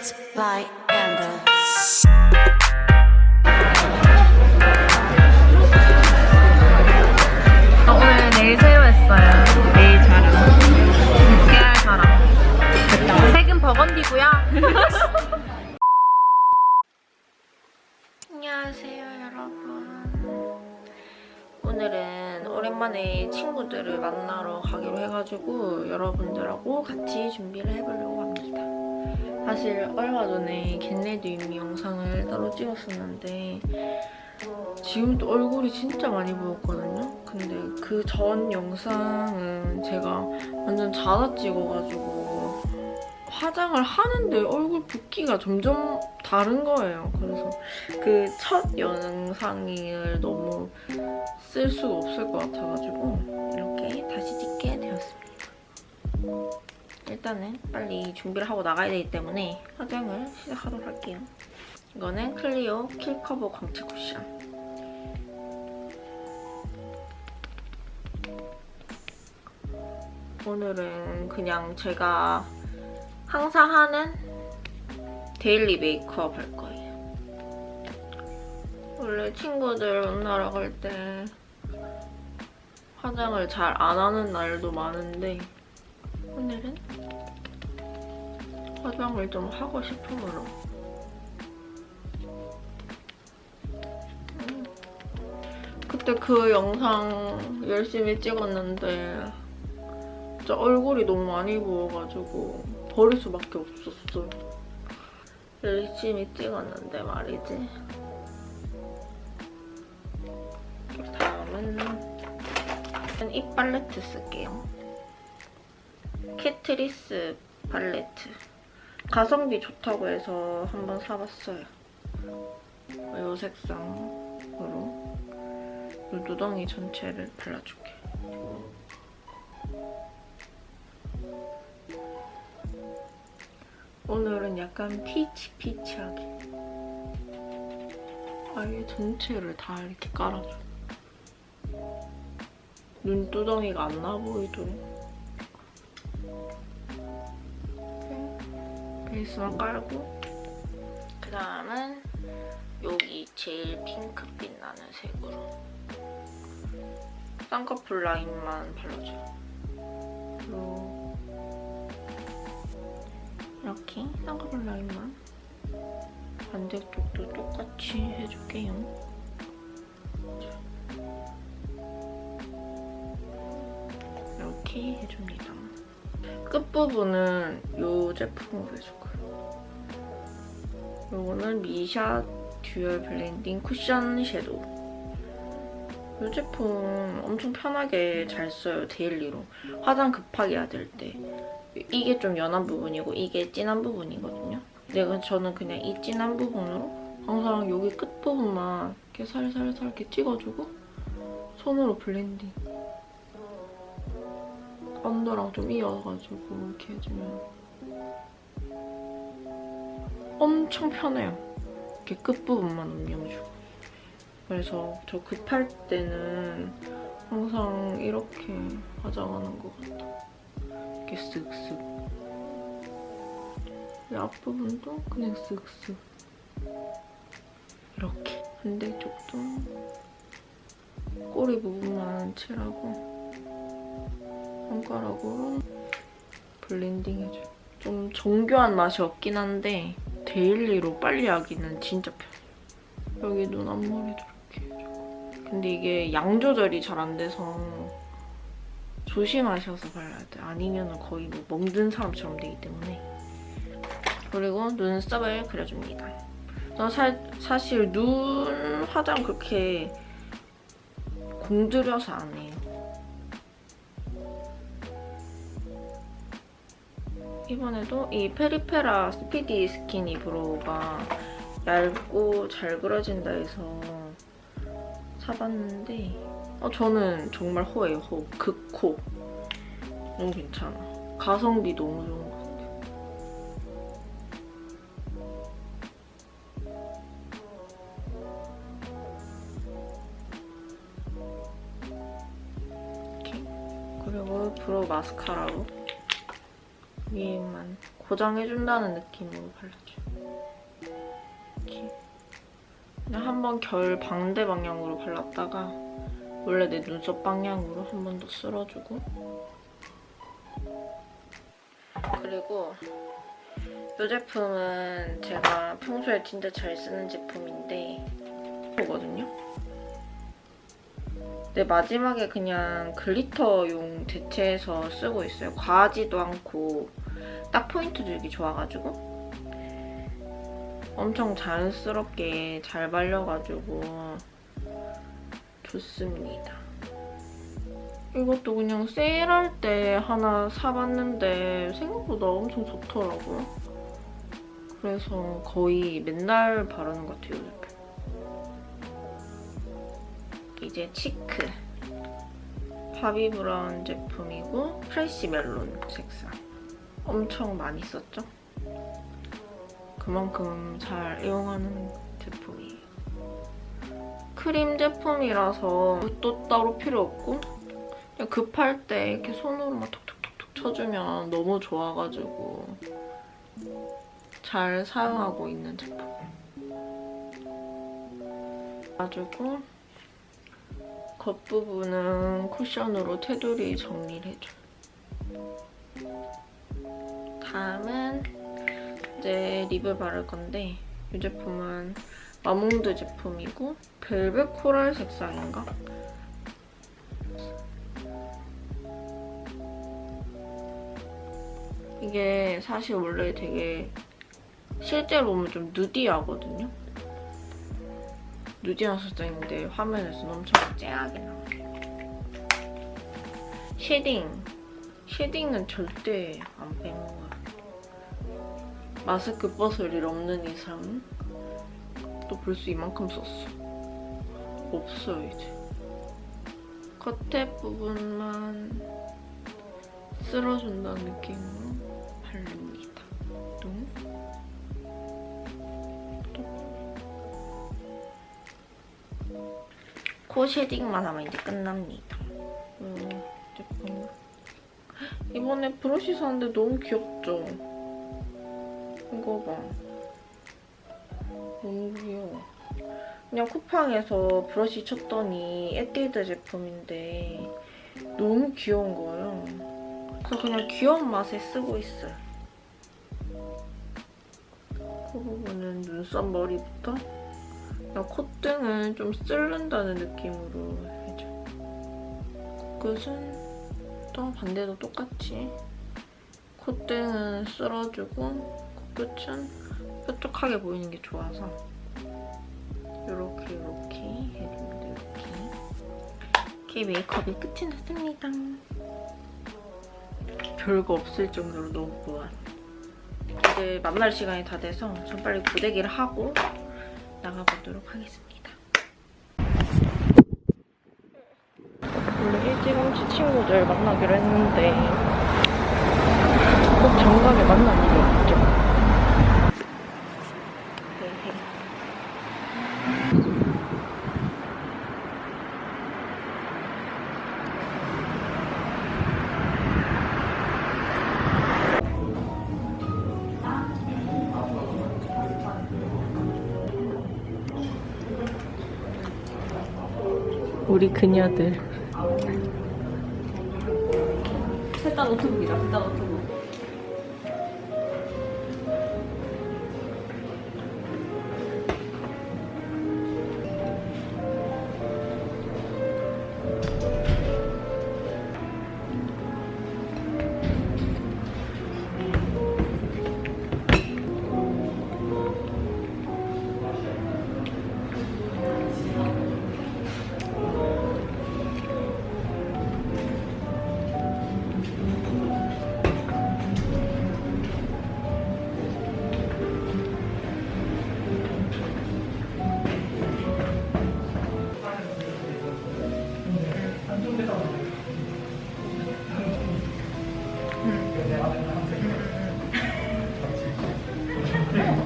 Beats by Ender. 저 오늘 네일 새로 했어요. 네일 자랑. 6개월 자랑. 색은 버건디고요. 안녕하세요, 여러분. 오늘은 오랜만에 친구들을 만나러 가기로 해가지고 여러분들하고 같이 준비를 해보려고 합니다. 사실 얼마 전에 겟레드 이미 영상을 따로 찍었었는데 지금 또 얼굴이 진짜 많이 부었거든요. 근데 그 전 영상은 제가 완전 자다 찍어가지고 화장을 하는데 얼굴 붓기가 점점 다른 거예요. 그래서 그 첫 영상을 너무 쓸 수가 없을 것 같아가지고 이렇게 다시 찍게 되었습니다. 일단은 빨리 준비를 하고 나가야 되기 때문에 화장을 시작하도록 할게요. 이거는 클리오 킬커버 광채 쿠션. 오늘은 그냥 제가 항상 하는 daily 메이크업 할 거예요. 원래 친구들 만나러 갈 때 화장을 잘 안 하는 날도 많은데 오늘은 화장을 좀 하고 싶으므로 음. 그때 그 영상 열심히 찍었는데 진짜 얼굴이 너무 많이 부어가지고 버릴 수밖에 없었어요. 열심히 찍었는데 말이지. 다음은 이 팔레트 쓸게요. Catrice 팔레트. 가성비 좋다고 해서 한번 사봤어요. 이 색상으로 이 눈두덩이 전체를 발라줄게. 오늘은 약간 peach peach하게 아예 전체를 다 이렇게 깔아줘 눈두덩이가 안 나 보이도록 베이스만 깔고 그 다음은 여기 제일 핑크빛 나는 색으로 쌍꺼풀 라인만 발라줘요 이렇게 쌍꺼풀 라인만 반대쪽도 똑같이 해줄게요. 이렇게 해줍니다. 끝부분은 이 제품으로 해줄 거예요. 이거는 미샤 dual blending cushion shadow. 이 제품 엄청 편하게 잘 써요, daily로. 화장 급하게 해야 될 때. 이게 좀 연한 부분이고 이게 진한 부분이거든요. 내가 저는 그냥 이 진한 부분으로 항상 여기 끝부분만 이렇게 살살살 이렇게 찍어주고 손으로 blending. under랑 좀 이어가지고 이렇게 해주면 엄청 편해요. 이렇게 끝부분만 음영주고. 그래서 저 급할 때는 항상 이렇게 화장하는 것 같아요. 이렇게 쓱쓱 이 앞부분도 그냥 쓱쓱 이렇게 반대쪽도 꼬리 부분만 칠하고 손가락으로 blending 해줘요 좀 정교한 맛이 없긴 한데 daily로 빨리 하기는 진짜 편해요 여기 눈 앞머리도 이렇게 해주고 근데 이게 양 조절이 잘 안 돼서 조심하셔서 발라야 돼요. 아니면 거의 뭐 멍든 사람처럼 되기 때문에. 그리고 눈썹을 그려줍니다. 저 사, 사실 눈 화장 그렇게 공들여서 안 해요. 이번에도 이 페리페라 스피디 스키니 브로우가 얇고 잘 그려진다 해서 사봤는데 어, 저는 정말 호예요, 호. 극호. 너무 괜찮아. 가성비 너무 좋은 것 같아. 이렇게. 그리고 브로우 마스카라로 위에만 보장해준다는 느낌으로 발라줘요. 이렇게. 그냥 한 번 결 방대 방향으로 발랐다가 원래 내 눈썹 방향으로 한 번 더 쓸어주고 그리고 이 제품은 제가 평소에 진짜 잘 쓰는 제품인데 거든요. 네, 마지막에 그냥 글리터용 대체해서 쓰고 있어요. 과하지도 않고 딱 포인트 주기 좋아가지고 엄청 자연스럽게 잘 발려가지고 좋습니다. 이것도 그냥 세일할 때 하나 사봤는데 생각보다 엄청 좋더라고요. 그래서 거의 맨날 바르는 것 같아요, 요즘. 이제 치크. 바비 브라운 제품이고 프레쉬 멜론 색상. 엄청 많이 썼죠? 그만큼 잘 이용하는 제품이에요. 크림 제품이라서 또 따로 필요 없고 급할 때 이렇게 손으로만 톡톡톡톡 쳐주면 너무 좋아가지고 잘 사용하고 있는 제품. 가지고 겉부분은 쿠션으로 테두리 정리를 해줘요. 다음은 이제 립을 바를 건데 이 제품은 마몽드 제품이고 벨벳 코랄 색상인가? 이게 사실 원래 되게 실제로 보면 좀 nudy하거든요? nudy한 색상인데 화면에서는 엄청 쨍하게 나와요. Shading. Shading은 절대 안 빼먹어요. 마스크 벗을 일 없는 이상 또 벌써 이만큼 썼어. 없어요, 이제. 겉에 부분만 쓸어준다는 느낌으로 바릅니다. 뚱. 코 shading만 하면 이제 끝납니다. 음, 제품. 이번에 브러쉬 샀는데 너무 귀엽죠? 봐. 너무 귀여워. 그냥 쿠팡에서 브러쉬 쳤더니 에뛰드 제품인데 너무 귀여운 거예요. 그래서 그냥 귀여운 맛에 쓰고 있어요. 그 부분은 눈썹 머리부터 그냥 콧등은 좀 쓸른다는 느낌으로 해줘. 코끝은 또 반대도 똑같이 콧등은 쓸어주고 코 끝은 뾰족하게 보이는 게 좋아서 이렇게 이렇게 해줍니다. 이렇게 이렇게 메이크업이 끝이 났습니다. 별거 없을 정도로 너무 무한. 이제 만날 시간이 다 돼서 전 빨리 고데기를 하고 나가보도록 하겠습니다. 원래 일찌감치 친구들 만나기로 했는데 꼭 정각에 만날 일이 없죠. 우리 그녀들. 일단 노트북이다. 일단 노트북.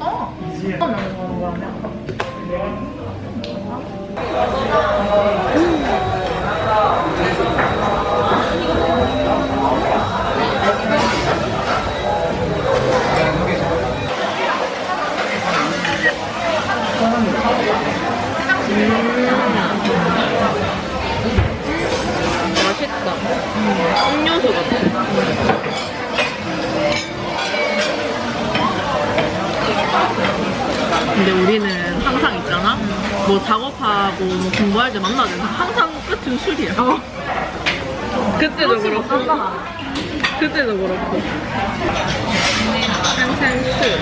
어. 뭐 작업하고 뭐 공부할 때 만나면 항상 끝은 술이야. 그때도 그렇고. 그때도 그렇고. 항상 술.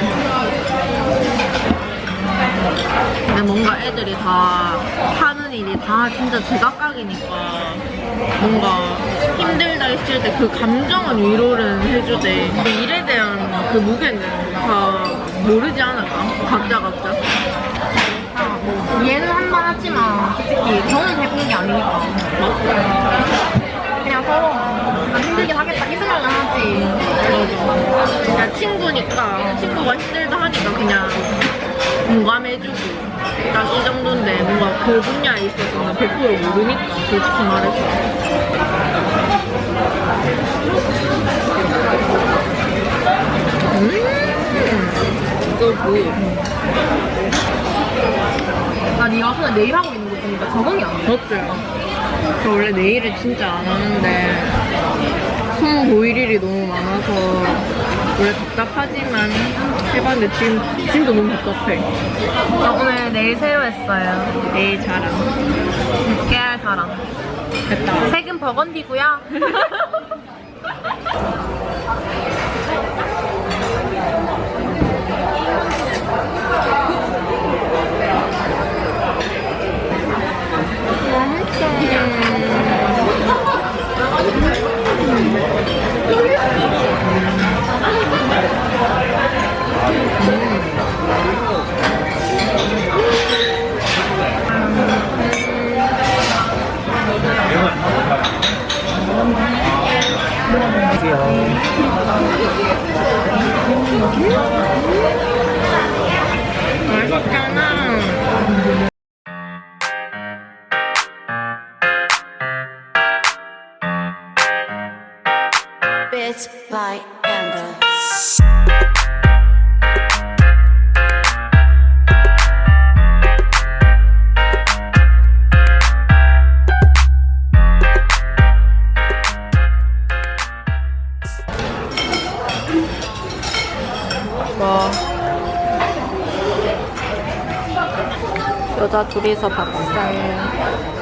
근데 뭔가 애들이 다 하는 일이 다 진짜 제각각이니까 뭔가 힘들다 했을 때 그 감정은 위로를 해주되 근데 일에 대한 그 무게는 다 모르지 않을까? 각자 각자. 얘는 하지만 솔직히 저는 해본 게 아니니까. 그냥 서로 아, 힘들긴 하겠다. 힘들면 하지. 그냥 친구니까. 친구가 힘들다 하니까 그냥 공감해주고. 딱이 정도인데 뭔가 그 분야에 있어서는 100% 모르니까 솔직히 말해서. 음! 이거 뭐 나 네가 손에 내일 하고 있는 거 보니까 적응이 안돼. 맞죠? 저 원래 내일을 진짜 안 하는데 손 보일 일이 너무 많아서 원래 답답하지만 해봤는데 지금 진짜 너무 답답해. 나 오늘 내일 새로 했어요. 내일 자랑 6개월 사랑 됐다. 색은 버건디고요 맛있잖아 둘이서 밥살.